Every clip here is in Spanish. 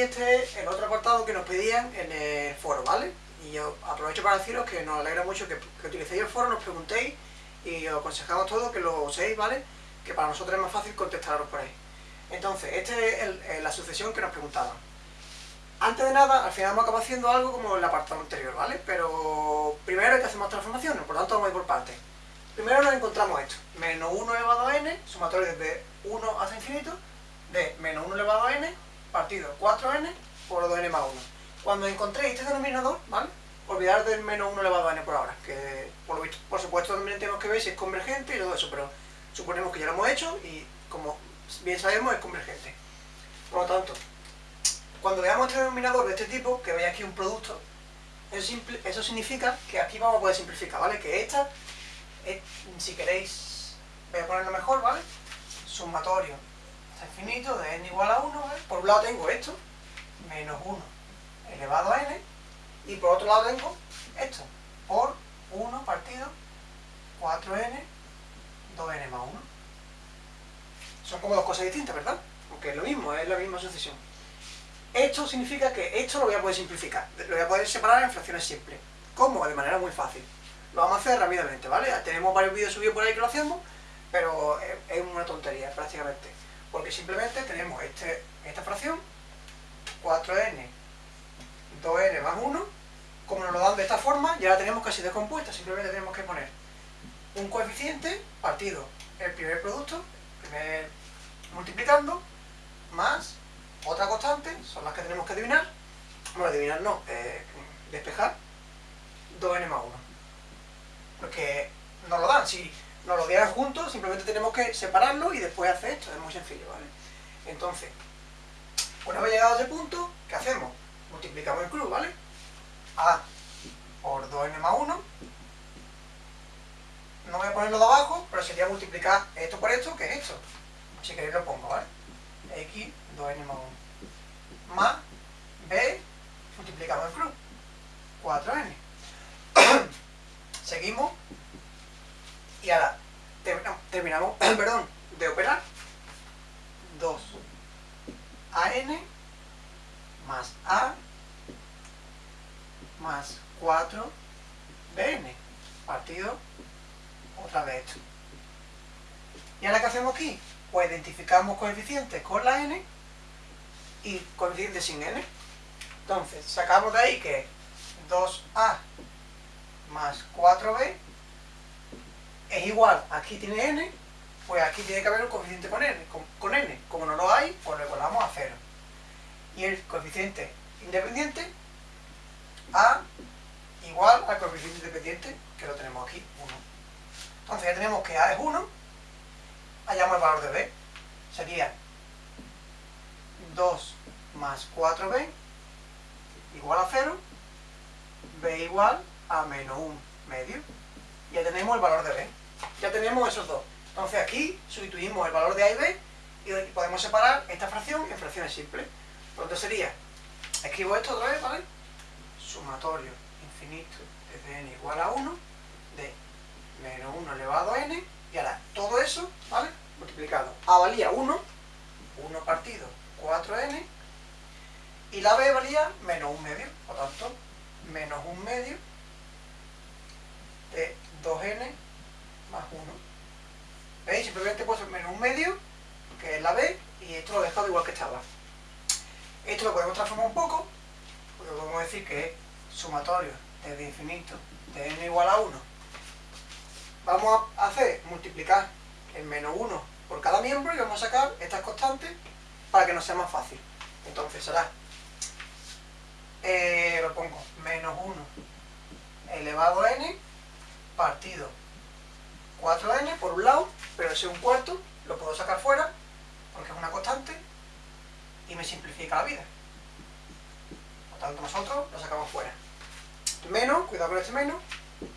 Este es el otro apartado que nos pedían en el foro, ¿vale? Y yo aprovecho para deciros que nos alegra mucho que, que utilicéis el foro, nos preguntéis y os aconsejamos todo que lo uséis, ¿vale? Que para nosotros es más fácil contestaros por ahí. Entonces, esta es la sucesión que nos preguntaban. Antes de nada, al final hemos acabado haciendo algo como el apartado anterior, ¿vale? Pero primero hay que hacer más transformaciones, por lo tanto vamos a ir por partes. Primero nos encontramos esto, menos 1 elevado a n, sumatorio desde 1 hasta infinito, de menos 1 elevado a n, partido 4n por 2n más 1. Cuando encontréis este denominador, ¿vale? Olvidar del menos 1 elevado a n por ahora, que por, lo por supuesto también tenemos que ver si es convergente y todo eso, pero suponemos que ya lo hemos hecho y como bien sabemos es convergente. Por lo tanto, cuando veamos este denominador de este tipo, que veis aquí un producto, eso, significa que aquí vamos a poder simplificar, ¿vale? Que esta, si queréis, voy a ponerlo mejor, ¿vale? Sumatorio hasta infinito de n igual a 1, ¿vale? Por un lado tengo esto, menos 1 elevado a n, y por otro lado tengo esto, por 1 partido 4n 2n más 1. Son como dos cosas distintas, ¿verdad? Aunque es lo mismo, es la misma sucesión. Esto significa que esto lo voy a poder simplificar, lo voy a poder separar en fracciones simples. ¿Cómo? De manera muy fácil. Lo vamos a hacer rápidamente, ¿vale? Tenemos varios vídeos subidos por ahí que lo hacemos, pero es una tontería prácticamente. Porque simplemente tenemos este, esta fracción, 4n, 2n más 1, como nos lo dan de esta forma, ya la tenemos casi descompuesta, simplemente tenemos que poner un coeficiente partido el primer producto, primer multiplicando, más otra constante, son las que tenemos que adivinar, bueno, adivinar no, eh, despejar, 2n más 1. Porque nos lo dan, si nos lo dieran juntos, simplemente tenemos que separarlo y después hacer esto, es muy sencillo, ¿vale? Entonces, una vez llegado a ese punto, ¿qué hacemos? Multiplicamos el cruz, ¿vale? a por 2n más 1, no voy a ponerlo de abajo, pero sería multiplicar esto por esto, que es esto. Si queréis lo pongo, ¿vale? x 2n más 1 más b multiplicamos el cruz 4n seguimos y ahora terminamos, perdón, de operar 2 an más a más 4 bn partido otra vez esto y ahora ¿qué hacemos aquí? pues identificamos coeficientes con la n y coeficientes sin n. Entonces, sacamos de ahí que 2a más 4b es igual, aquí tiene n, pues aquí tiene que haber un coeficiente con n. Con, n. Como no lo hay, pues lo igualamos a 0. Y el coeficiente independiente, a igual al coeficiente independiente, que lo tenemos aquí, 1. Entonces ya tenemos que a es 1, hallamos el valor de b. Sería 2 más 4b igual a 0, b igual a menos 1 medio. Ya tenemos el valor de b. Ya tenemos esos dos. Entonces aquí sustituimos el valor de a y b y podemos separar esta fracción en fracciones simples. Por lo tanto sería, escribo esto otra vez, ¿vale? Sumatorio infinito de n igual a 1 de menos 1 elevado a n y ahora todo eso, ¿vale? Multiplicado. A valía 1, 1 partido 4n, y la b valía menos 1 medio, por tanto, menos 1 medio de 2n más 1. ¿Veis? Simplemente puedo hacer menos 1 medio, que es la b, y esto lo he dejado igual que estaba. Esto lo podemos transformar un poco, porque podemos decir que es sumatorio desde infinito de n igual a 1 vamos a hacer multiplicar el menos 1 por cada miembro y vamos a sacar estas constantes para que nos sea más fácil. Entonces será, eh, lo pongo, menos 1 elevado a n partido 4n por un lado, pero ese un cuarto lo puedo sacar fuera porque es una constante y me simplifica la vida. Por tanto nosotros lo sacamos fuera. Menos, cuidado con este menos,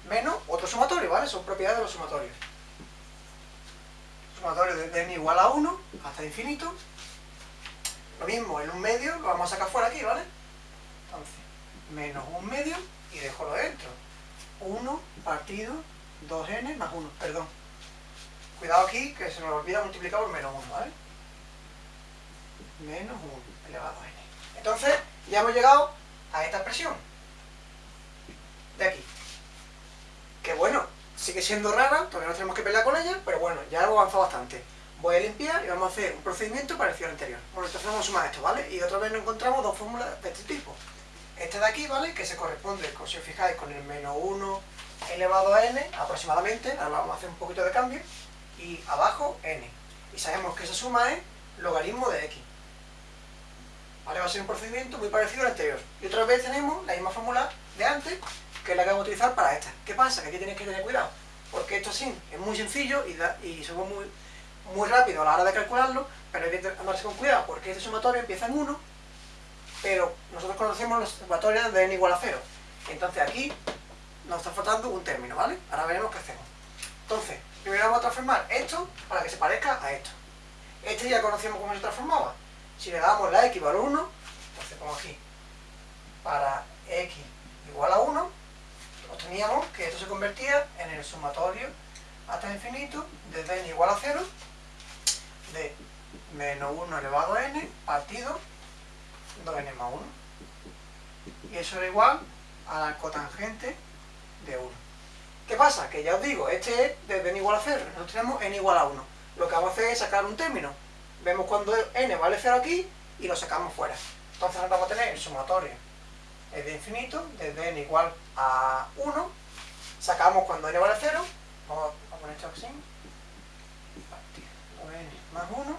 menos otro sumatorio, ¿vale? Son propiedades de los sumatorios. Sumatorio de n igual a 1 hasta infinito. Lo mismo, el 1 medio lo vamos a sacar fuera aquí, ¿vale? Entonces, menos 1 medio y dejo lo dentro. 1 partido 2n más 1, perdón. Cuidado aquí que se nos olvida multiplicar por menos 1, ¿vale? Menos 1 elevado a n. Entonces, Ya hemos llegado a esta expresión. De aquí. Que bueno, sigue siendo rara, todavía no tenemos que pelear con ella, pero bueno, ya hemos avanzado bastante. Voy a limpiar y vamos a hacer un procedimiento parecido al anterior. Bueno, entonces vamos a sumar esto, ¿vale? Y otra vez nos encontramos dos fórmulas de este tipo. Este de aquí, ¿vale? Que se corresponde, si os fijáis, con el menos 1 elevado a n, aproximadamente, ahora vamos a hacer un poquito de cambio, y abajo n. Y sabemos que esa suma es logaritmo de x. ¿Vale? Va a ser un procedimiento muy parecido al anterior. Y otra vez tenemos la misma fórmula de antes, que es la que vamos a utilizar para esta. ¿Qué pasa? Que aquí tenéis que tener cuidado, porque esto sí es muy sencillo y, y somos muy, muy rápido a la hora de calcularlo, pero hay que andarse con cuidado, porque este sumatorio empieza en 1, pero nosotros conocemos los sumatorios de n igual a 0. Entonces aquí nos está faltando un término, ¿vale? Ahora veremos qué hacemos. Entonces, primero vamos a transformar esto para que se parezca a esto. Este ya conocemos cómo se transformaba. Si le damos la x vale 1, entonces pongo aquí, para x igual a 1, obteníamos que esto se convertía en el sumatorio hasta infinito de n igual a 0 de menos 1 elevado a n partido 2n más 1. Y eso era igual a la cotangente de 1. ¿Qué pasa? Que ya os digo, este es desde n igual a 0, nosotros tenemos n igual a 1. Lo que vamos a hacer es sacar un término. Vemos cuando n vale 0 aquí y lo sacamos fuera. Entonces ahora vamos a tener el sumatorio es de infinito, desde n igual a 1, sacamos cuando n vale 0, vamos a poner esto así, n más 1,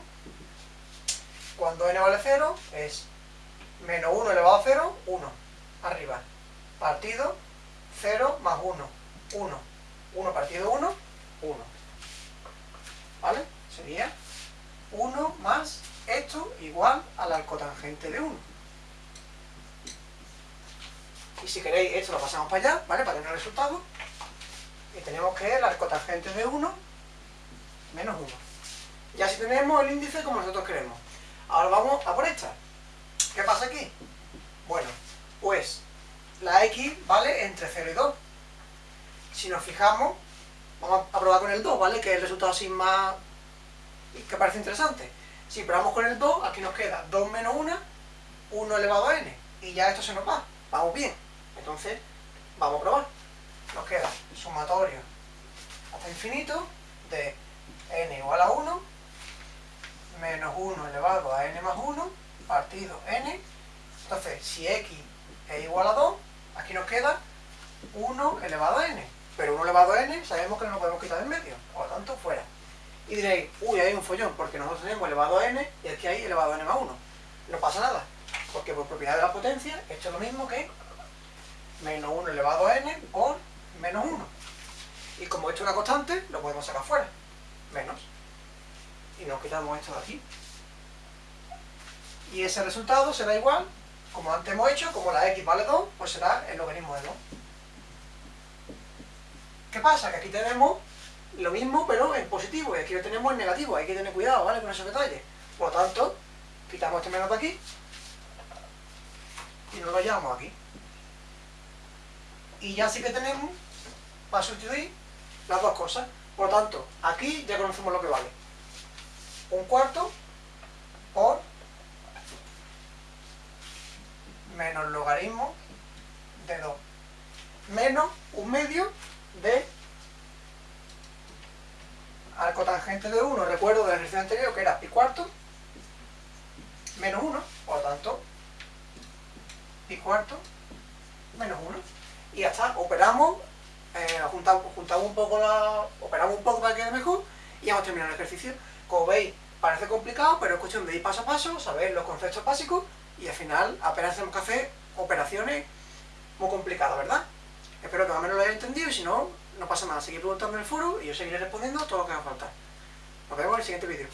cuando n vale 0 es menos 1 elevado a 0, 1, arriba, partido 0 más 1, 1, 1 partido 1, 1, ¿vale? Sería 1 más esto igual a la cotangente de 1. Y si queréis, esto lo pasamos para allá, ¿vale? Para tener el resultado. Y tenemos que la cotangente de 1 menos 1. Ya si tenemos el índice como nosotros queremos. Ahora vamos a por esta. ¿Qué pasa aquí? Bueno, pues la x vale entre 0 y 2. Si nos fijamos, vamos a probar con el 2, ¿vale? Que es el resultado así más... que parece interesante. Si probamos con el 2, aquí nos queda 2 menos 1, 1 elevado a n. Y ya esto se nos va. Vamos bien. Entonces, vamos a probar. Nos queda sumatorio hasta infinito de n igual a 1 menos 1 elevado a n más 1 partido n. Entonces, si x es igual a 2, aquí nos queda 1 elevado a n. Pero 1 elevado a n sabemos que no lo podemos quitar en medio, por lo tanto, fuera. Y diréis, uy, hay un follón, porque nosotros tenemos elevado a n y aquí hay elevado a n más 1. No pasa nada, porque por propiedad de la potencia, esto es lo mismo que menos 1 elevado a n por menos 1. Y como esto es una constante, lo podemos sacar fuera. Menos. Y nos quitamos esto de aquí. Y ese resultado será igual, como antes hemos hecho, como la x vale 2, pues será el logaritmo de 2. ¿Qué pasa? Que aquí tenemos lo mismo, pero en positivo, y aquí lo tenemos en negativo. Hay que tener cuidado, ¿vale? Con esos detalles. Por lo tanto, quitamos este menos de aquí y nos lo llevamos aquí y ya sí que tenemos para sustituir las dos cosas. Por lo tanto, aquí ya conocemos lo que vale. Un cuarto por menos logaritmo de 2 menos un medio de al cotangente de 1, recuerdo del ejercicio anterior que era pi cuarto menos 1, por lo tanto pi cuarto menos 1 y ya está, operamos, eh, juntamos, un poco la, operamos un poco para que quede mejor y hemos terminado el ejercicio. Como veis, parece complicado, pero es cuestión de paso a paso, saber los conceptos básicos y al final apenas tenemos que hacer operaciones muy complicadas, ¿verdad? Espero que más o menos lo hayáis entendido y si no, no pasa nada. Seguid preguntando en el foro y yo seguiré respondiendo todo lo que haga falta. Nos vemos en el siguiente vídeo.